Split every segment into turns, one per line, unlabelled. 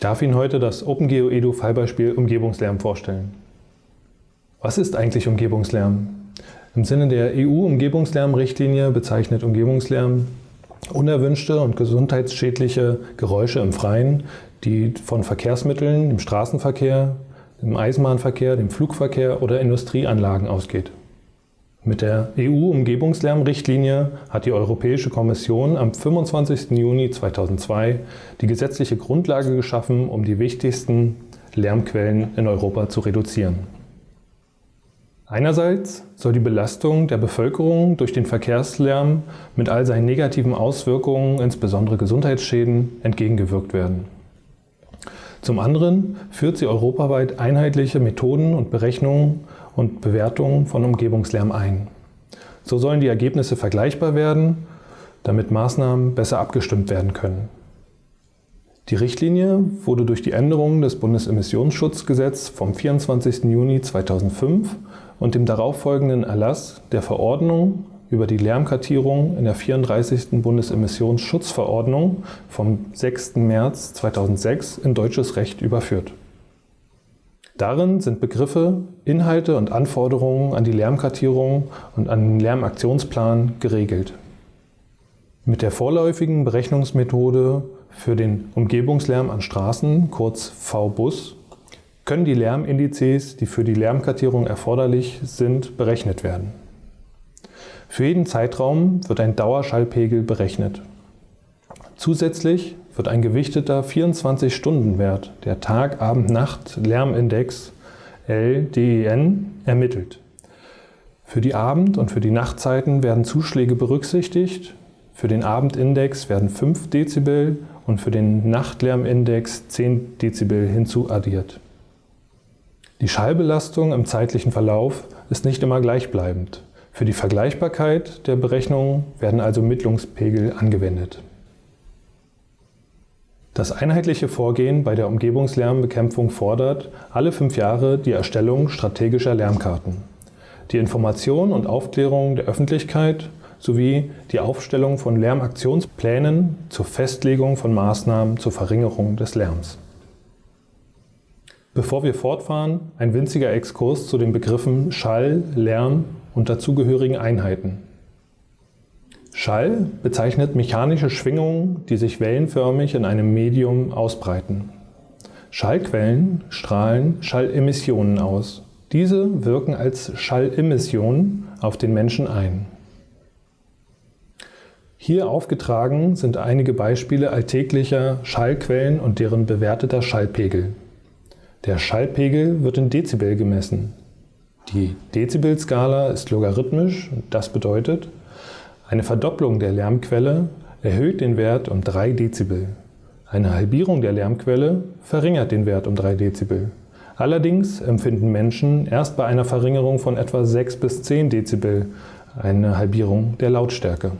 Ich darf Ihnen heute das OpenGeo Edu Fallbeispiel Umgebungslärm vorstellen. Was ist eigentlich Umgebungslärm? Im Sinne der EU-Umgebungslärmrichtlinie bezeichnet Umgebungslärm unerwünschte und gesundheitsschädliche Geräusche im Freien, die von Verkehrsmitteln, im Straßenverkehr, im Eisenbahnverkehr, dem Flugverkehr oder Industrieanlagen ausgeht. Mit der EU-Umgebungslärmrichtlinie hat die Europäische Kommission am 25. Juni 2002 die gesetzliche Grundlage geschaffen, um die wichtigsten Lärmquellen in Europa zu reduzieren. Einerseits soll die Belastung der Bevölkerung durch den Verkehrslärm mit all seinen negativen Auswirkungen, insbesondere Gesundheitsschäden, entgegengewirkt werden. Zum anderen führt sie europaweit einheitliche Methoden und Berechnungen und Bewertungen von Umgebungslärm ein. So sollen die Ergebnisse vergleichbar werden, damit Maßnahmen besser abgestimmt werden können. Die Richtlinie wurde durch die Änderung des Bundesemissionsschutzgesetzes vom 24. Juni 2005 und dem darauffolgenden Erlass der Verordnung über die Lärmkartierung in der 34. Bundesemissionsschutzverordnung vom 6. März 2006 in deutsches Recht überführt. Darin sind Begriffe, Inhalte und Anforderungen an die Lärmkartierung und an den Lärmaktionsplan geregelt. Mit der vorläufigen Berechnungsmethode für den Umgebungslärm an Straßen, kurz VBUS, können die Lärmindizes, die für die Lärmkartierung erforderlich sind, berechnet werden. Für jeden Zeitraum wird ein Dauerschallpegel berechnet. Zusätzlich wird ein gewichteter 24-Stunden-Wert, der Tag-Abend-Nacht-Lärmindex LDEN, ermittelt. Für die Abend- und für die Nachtzeiten werden Zuschläge berücksichtigt. Für den Abendindex werden 5 Dezibel und für den Nachtlärmindex 10 Dezibel hinzuaddiert. Die Schallbelastung im zeitlichen Verlauf ist nicht immer gleichbleibend. Für die Vergleichbarkeit der Berechnungen werden also Mittlungspegel angewendet. Das einheitliche Vorgehen bei der Umgebungslärmbekämpfung fordert alle fünf Jahre die Erstellung strategischer Lärmkarten, die Information und Aufklärung der Öffentlichkeit sowie die Aufstellung von Lärmaktionsplänen zur Festlegung von Maßnahmen zur Verringerung des Lärms. Bevor wir fortfahren, ein winziger Exkurs zu den Begriffen Schall, Lärm und dazugehörigen Einheiten. Schall bezeichnet mechanische Schwingungen, die sich wellenförmig in einem Medium ausbreiten. Schallquellen strahlen Schallemissionen aus. Diese wirken als Schallemissionen auf den Menschen ein. Hier aufgetragen sind einige Beispiele alltäglicher Schallquellen und deren bewerteter Schallpegel. Der Schallpegel wird in Dezibel gemessen. Die Dezibelskala ist logarithmisch, das bedeutet, eine Verdopplung der Lärmquelle erhöht den Wert um 3 Dezibel. Eine Halbierung der Lärmquelle verringert den Wert um 3 Dezibel. Allerdings empfinden Menschen erst bei einer Verringerung von etwa 6 bis 10 Dezibel eine Halbierung der Lautstärke.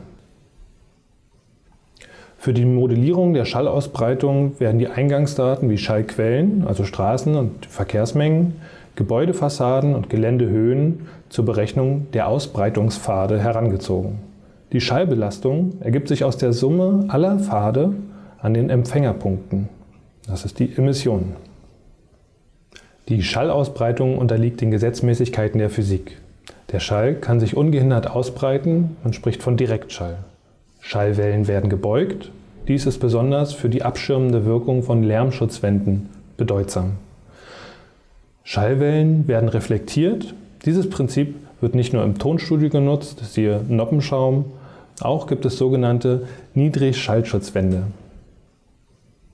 Für die Modellierung der Schallausbreitung werden die Eingangsdaten wie Schallquellen, also Straßen und Verkehrsmengen, Gebäudefassaden und Geländehöhen zur Berechnung der Ausbreitungspfade herangezogen. Die Schallbelastung ergibt sich aus der Summe aller Pfade an den Empfängerpunkten. Das ist die Emission. Die Schallausbreitung unterliegt den Gesetzmäßigkeiten der Physik. Der Schall kann sich ungehindert ausbreiten, man spricht von Direktschall. Schallwellen werden gebeugt, dies ist besonders für die abschirmende Wirkung von Lärmschutzwänden bedeutsam. Schallwellen werden reflektiert, dieses Prinzip wird nicht nur im Tonstudio genutzt, siehe Noppenschaum, auch gibt es sogenannte Niedrigschallschutzwände.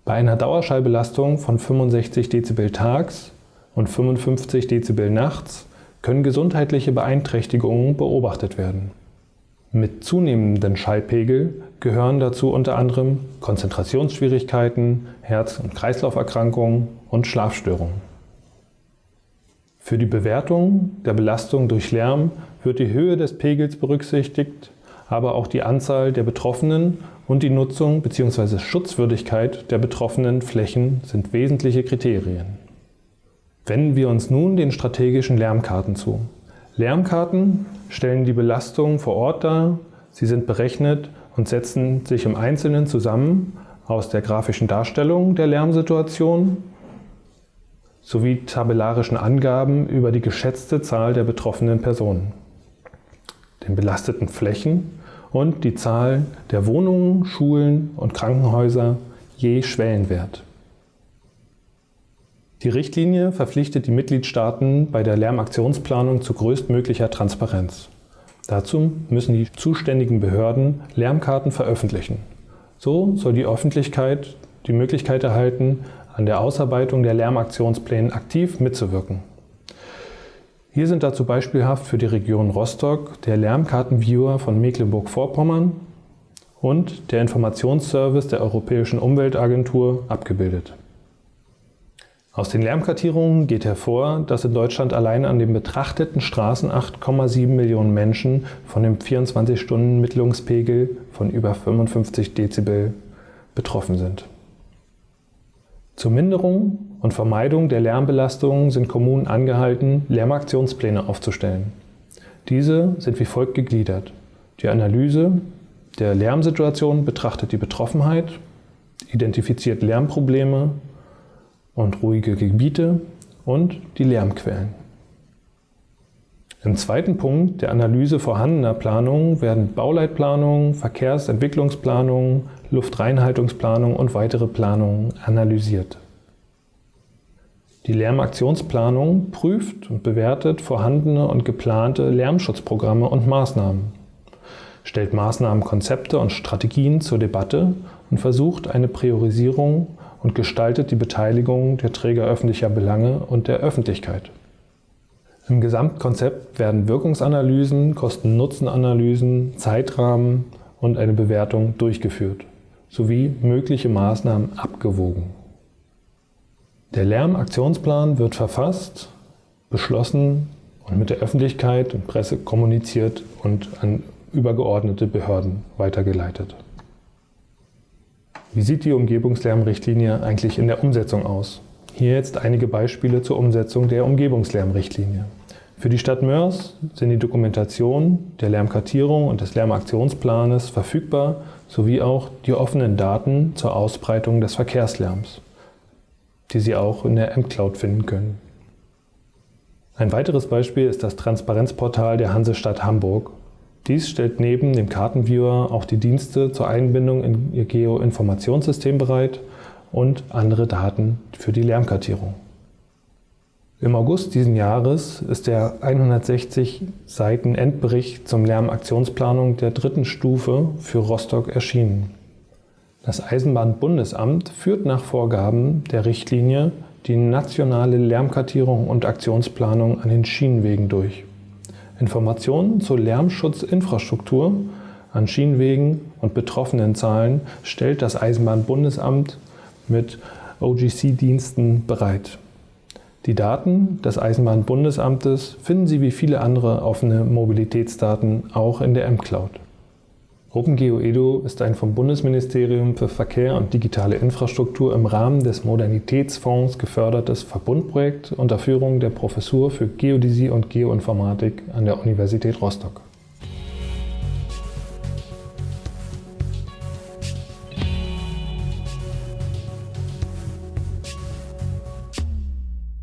Bei einer Dauerschallbelastung von 65 dB tags und 55 dB nachts können gesundheitliche Beeinträchtigungen beobachtet werden. Mit zunehmendem Schallpegel gehören dazu unter anderem Konzentrationsschwierigkeiten, Herz- und Kreislauferkrankungen und Schlafstörungen. Für die Bewertung der Belastung durch Lärm wird die Höhe des Pegels berücksichtigt aber auch die Anzahl der Betroffenen und die Nutzung bzw. Schutzwürdigkeit der betroffenen Flächen sind wesentliche Kriterien. Wenden wir uns nun den strategischen Lärmkarten zu. Lärmkarten stellen die Belastung vor Ort dar, sie sind berechnet und setzen sich im Einzelnen zusammen aus der grafischen Darstellung der Lärmsituation sowie tabellarischen Angaben über die geschätzte Zahl der betroffenen Personen, den belasteten Flächen und die Zahl der Wohnungen, Schulen und Krankenhäuser je Schwellenwert. Die Richtlinie verpflichtet die Mitgliedstaaten bei der Lärmaktionsplanung zu größtmöglicher Transparenz. Dazu müssen die zuständigen Behörden Lärmkarten veröffentlichen. So soll die Öffentlichkeit die Möglichkeit erhalten, an der Ausarbeitung der Lärmaktionspläne aktiv mitzuwirken. Hier sind dazu beispielhaft für die Region Rostock der Lärmkartenviewer von Mecklenburg-Vorpommern und der Informationsservice der Europäischen Umweltagentur abgebildet. Aus den Lärmkartierungen geht hervor, dass in Deutschland allein an den betrachteten Straßen 8,7 Millionen Menschen von dem 24-Stunden-Mittlungspegel von über 55 Dezibel betroffen sind. Zur Minderung und Vermeidung der Lärmbelastung sind Kommunen angehalten, Lärmaktionspläne aufzustellen. Diese sind wie folgt gegliedert. Die Analyse der Lärmsituation betrachtet die Betroffenheit, identifiziert Lärmprobleme und ruhige Gebiete und die Lärmquellen. Im zweiten Punkt der Analyse vorhandener Planungen werden Bauleitplanungen, Verkehrsentwicklungsplanungen, Luftreinhaltungsplanungen und weitere Planungen analysiert. Die Lärmaktionsplanung prüft und bewertet vorhandene und geplante Lärmschutzprogramme und Maßnahmen, stellt Maßnahmenkonzepte und Strategien zur Debatte und versucht eine Priorisierung und gestaltet die Beteiligung der Träger öffentlicher Belange und der Öffentlichkeit. Im Gesamtkonzept werden Wirkungsanalysen, Kosten-Nutzen-Analysen, Zeitrahmen und eine Bewertung durchgeführt, sowie mögliche Maßnahmen abgewogen. Der Lärmaktionsplan wird verfasst, beschlossen und mit der Öffentlichkeit und Presse kommuniziert und an übergeordnete Behörden weitergeleitet. Wie sieht die Umgebungslärmrichtlinie eigentlich in der Umsetzung aus? Hier jetzt einige Beispiele zur Umsetzung der Umgebungslärmrichtlinie. Für die Stadt Mörs sind die Dokumentation der Lärmkartierung und des Lärmaktionsplanes verfügbar, sowie auch die offenen Daten zur Ausbreitung des Verkehrslärms, die Sie auch in der M-Cloud finden können. Ein weiteres Beispiel ist das Transparenzportal der Hansestadt Hamburg, dies stellt neben dem Kartenviewer auch die Dienste zur Einbindung in ihr Geoinformationssystem bereit und andere Daten für die Lärmkartierung. Im August diesen Jahres ist der 160 Seiten Endbericht zum Lärmaktionsplanung der dritten Stufe für Rostock erschienen. Das Eisenbahnbundesamt führt nach Vorgaben der Richtlinie die nationale Lärmkartierung und Aktionsplanung an den Schienenwegen durch. Informationen zur Lärmschutzinfrastruktur an Schienenwegen und betroffenen Zahlen stellt das Eisenbahnbundesamt mit OGC-Diensten bereit. Die Daten des Eisenbahnbundesamtes finden Sie wie viele andere offene Mobilitätsdaten auch in der M-Cloud. OpenGeo Edu ist ein vom Bundesministerium für Verkehr und digitale Infrastruktur im Rahmen des Modernitätsfonds gefördertes Verbundprojekt unter Führung der Professur für Geodäsie und Geoinformatik an der Universität Rostock.